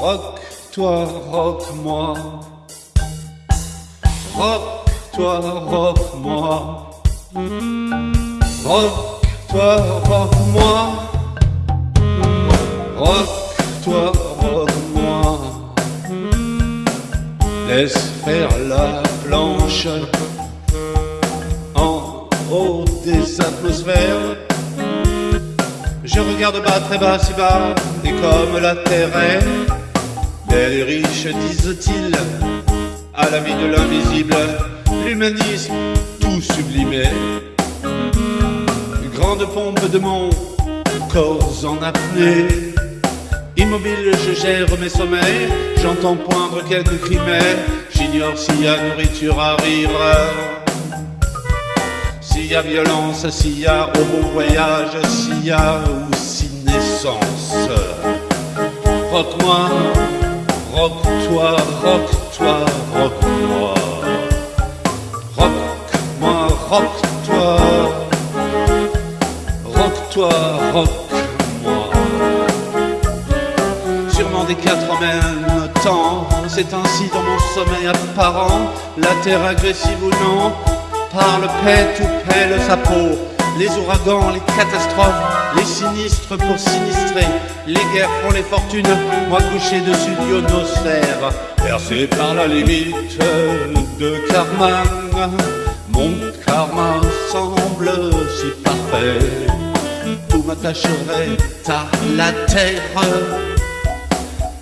Rock, toi, rock, moi. Rock, toi, rock, moi. Rock, toi, rock, moi. Rock, toi, rock, moi. Laisse faire la planche en haut des atmosphères. Je regarde bas, très bas, si bas, et comme la terre est belle et riche, disent-ils, à la vie de l'invisible, l'humanisme tout sublimé. Grande pompe de mon corps en apnée. Immobile, je gère mes sommeils, j'entends poindre quelques cris, mais j'ignore s'il y a nourriture à rire. S'il y a violence, s'il y a bon voyage, s'il y a aussi naissance. Rock-moi, rock-toi, rock-toi, rock-moi. Rock-moi, rock-toi. Rock-toi, rock-moi. Sûrement des quatre en même temps. C'est ainsi dans mon sommeil apparent. La terre agressive ou non parle, pète ou pèle sa peau. Les ouragans, les catastrophes, les sinistres pour sinistrer, les guerres font les fortunes, moi couché dessus d'ionosphère, percé par la limite de karma. Mon karma semble si parfait, tout m'attacherait à la terre.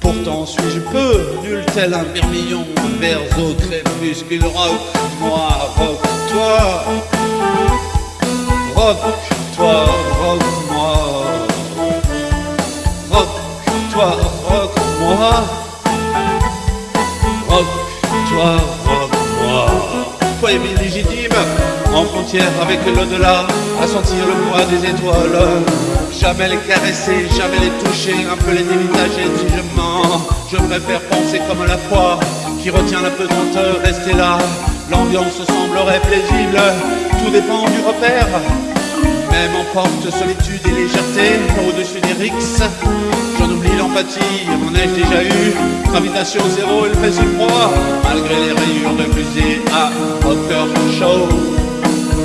Pourtant suis-je peu, nul tel un vermillon, vers au crépuscule rock, moi, rock, toi, rock, toi, rock, moi, rock, toi, rock, moi, rock, toi, rock, moi. Foyer légitime, en frontière avec l'au-delà, à sentir le poids des étoiles. Jamais les caresser, jamais les toucher, un peu les dévisager si je mens. Je préfère penser comme la foi qui retient la pesanteur, rester là. L'ambiance semblerait paisible, tout dépend du repère. Même emporte solitude et légèreté au-dessus des rixes. J'en oublie l'empathie, m'en ai déjà eu. Gravitation zéro, il fait si froid, malgré les rayures de fusée à rocker show.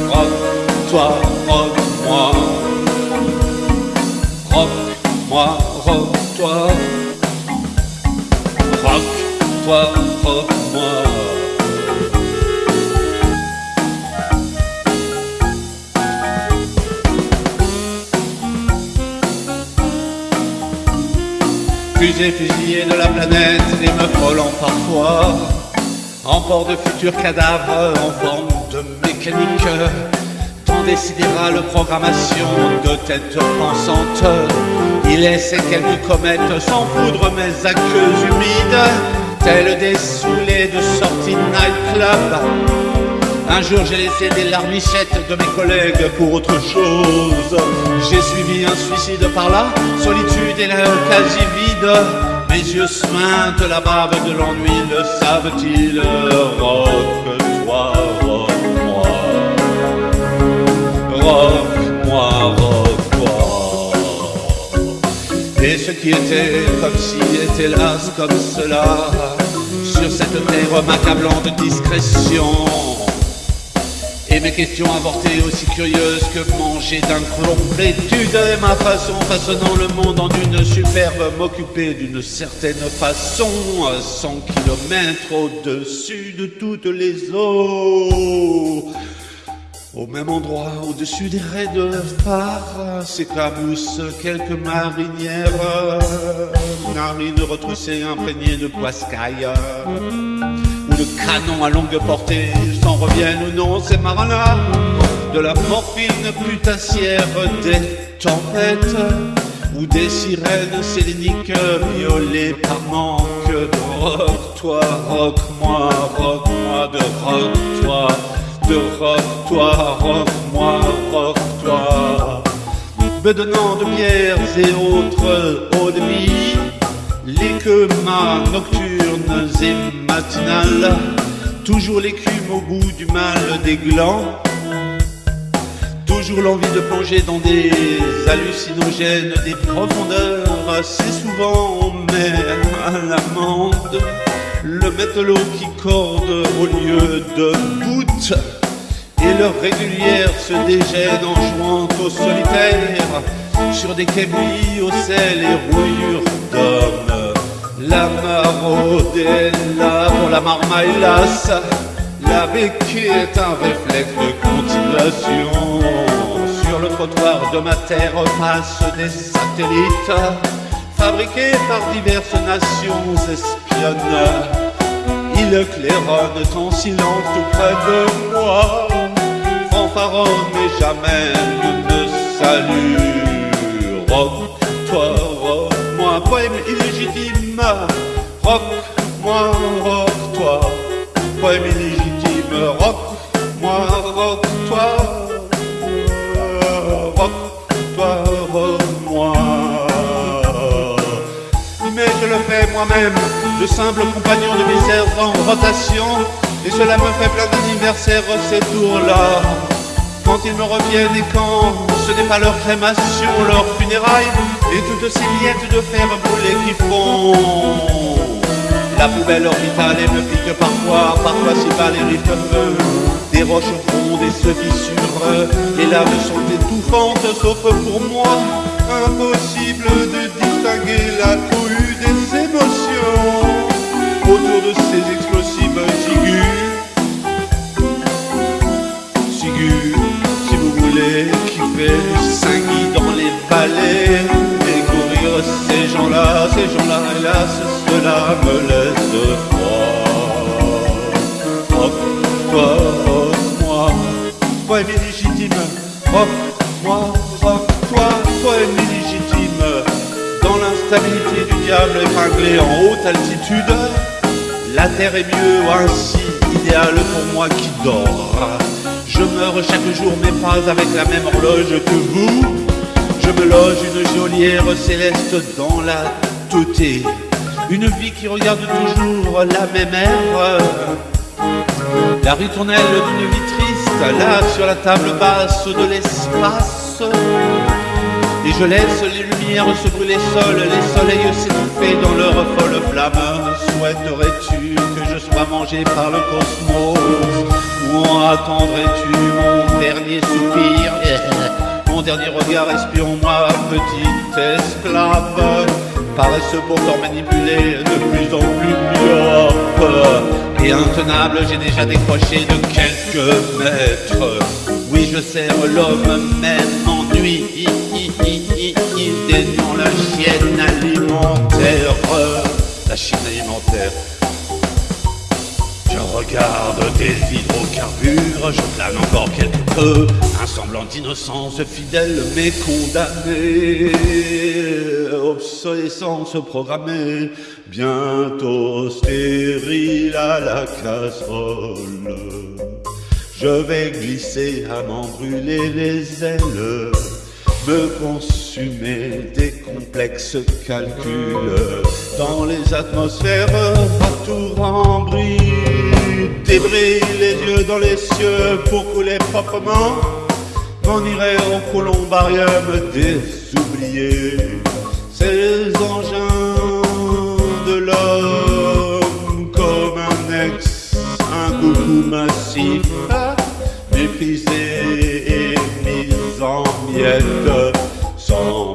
Rock, toi, rock, moi. Rock, moi, rock, toi. Rock, toi, rock, moi. Fusée fusillée de la planète et me frôlant parfois En port de futurs cadavres en forme de mécanique Tant décidéra programmation de têtes pensantes Il laisse quelques comètes sans foudre mes aqueux humides Tels des saoulés de sortie nightclub un jour j'ai laissé des larmichettes de mes collègues pour autre chose. J'ai suivi un suicide par là, solitude et l'air quasi vide. Mes yeux suintent la bave de l'ennui, le savent-ils? Rock-toi, rock-moi. Rock-moi, rock-toi. Et ce qui était comme si était hélas comme cela, sur cette terre m'accablant de discrétion. Mes questions avortées aussi curieuses que manger d'un complétude Et ma façon façonnant le monde en une superbe M'occuper d'une certaine façon à 100 kilomètres au-dessus de toutes les eaux. Au même endroit, au-dessus des raies de phare, s'éclaboussent quelques marinières, narines retroussées imprégnées de poiscaille, ou de canons à longue portée, s'en reviennent ou non ces marins-là, de la morphine putassière des tempêtes, ou des sirènes séléniques violées par manque de rock, toi, rock, moi, rock, moi, de rock, toi de rock, toi, rock, moi, rock, toi. Bedonnant de bières et autres eau de vie, les queumas nocturnes et toujours l'écume au bout du mal des glands, toujours l'envie de plonger dans des hallucinogènes, des profondeurs. Assez souvent en mer à l'amende. Le métallot qui corde au lieu de bout et leur régulière se dégaine en jouant au solitaire. Sur des cablis au sel et rouillure d'hommes. La là pour la marmaille lasse. La béquille est un réflexe de continuation. Sur le trottoir de ma terre passent des satellites fabriqués par diverses nations espionnes. Ils claironnent en silence tout près de moi. Fanfaronne mais jamais ne. Rock, toi, rock, moi, poème illégitime. Rock, moi, rock, toi, poème illégitime rock, moi, rock, toi, rock, toi, rock, moi. Mais je le fais moi-même, le simple compagnon de misère en rotation, et cela me fait plein d'anniversaires ces tours-là. Quand ils me reviennent et quand ce n'est pas leur crémation, leur funérailles, et toutes ces miettes de fer brûlé qui font la poubelle orbitale et me pique parfois, parfois si bas les rifles feu. Des roches fondent et se fissurent, les laves sont étouffantes, sauf pour moi. Impossible de distinguer la cohue des émotions autour de ces épinglé en haute altitude, la terre est mieux ainsi, idéale pour moi qui dors. Je meurs chaque jour, mais pas avec la même horloge que vous. Je me loge une geôlière céleste dans la teuté une vie qui regarde toujours la même ère. La ritournelle d'une vie triste, là sur la table basse de l'espace. Et je laisse les lumières se brûler seules, les soleils s'étouffer dans leur folle flamme. Souhaiterais-tu que je sois mangé par le cosmos? Ou attendrais-tu mon dernier soupir? Mon dernier regard espion, moi, petite esclave paraissent pourtant manipulés de plus en plus myope et intenable. J'ai déjà décroché de quelques mètres. Oui, je sers l'homme même en nuit, déniant la chienne alimentaire, la chienne alimentaire. Je regarde des hydrocarbures, je plane encore quelque peu, un semblant d'innocence fidèle mais condamné obsolescence programmée, bientôt stérile à la casserole. Je vais glisser à m'en brûler les ailes, me consumer des complexes calculs dans les atmosphères tout en débris les yeux dans les cieux pour couler proprement. On irait au columbarium des oubliés ces engins de l'homme comme un ex, un coucou massif, méprisé en miettes,